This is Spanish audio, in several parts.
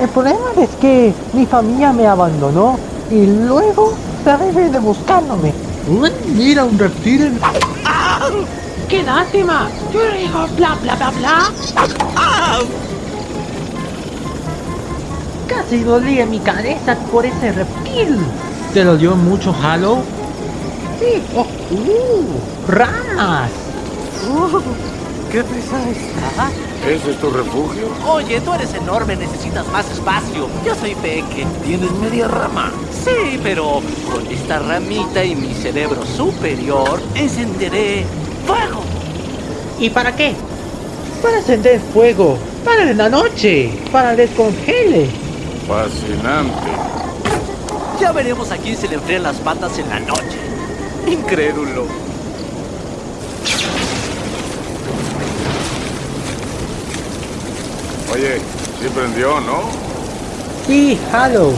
El problema es que mi familia me abandonó y luego se de buscándome. Uy, mira un reptil. en- ¡Qué lástima! Yo digo bla bla bla bla. Casi dolía mi cabeza por ese reptil. ¿Te lo dio mucho Halo? Sí, oh, uh, ramas. ¡Qué pesada está! ¿Ese es tu refugio? Oye, tú eres enorme, necesitas más espacio. Yo soy peque. Tienes media rama. Sí, pero con esta ramita y mi cerebro superior encenderé fuego. ¿Y para qué? Para encender fuego. Para en la noche. Para descongele. Fascinante. Ya veremos a quién se le enfrían las patas en la noche. Incrédulo. Oye, sí prendió, ¿no? Sí, Halo.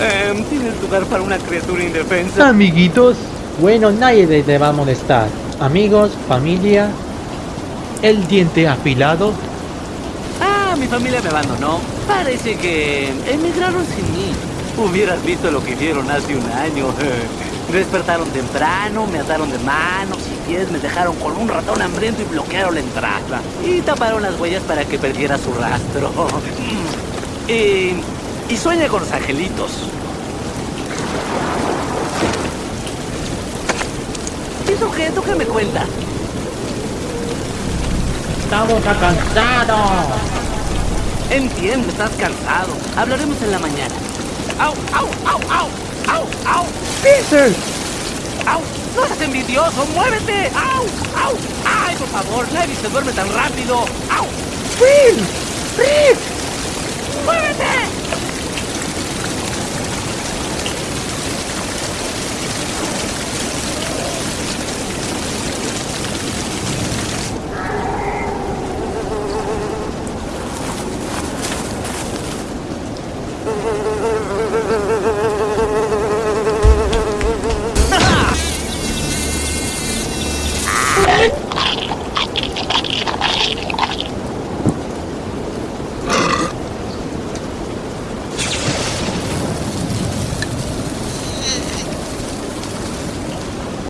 Em, ¿Tienes lugar para una criatura indefensa? Amiguitos, Bueno, nadie le te va a molestar. Amigos, familia. el diente afilado. Ah, mi familia me abandonó. Parece que emigraron sin mí. Hubieras visto lo que hicieron hace un año. Despertaron temprano, me ataron de manos y pies, me dejaron con un ratón hambriento y bloquearon la entrada. Y taparon las huellas para que perdiera su rastro. y, y sueña con los angelitos. ¿Y tú qué? ¿Tú qué me cuentas? Estamos cansados. Entiendo, estás cansado. Hablaremos en la mañana. ¡Au, au, au, au! ¡Au, au! Peter. ¡Au! ¡No seas envidioso! ¡Muévete! ¡Au! ¡Au! ¡Ay, por favor! Nadie se duerme tan rápido. ¡Au! Phil. Phil. ¡Muévete!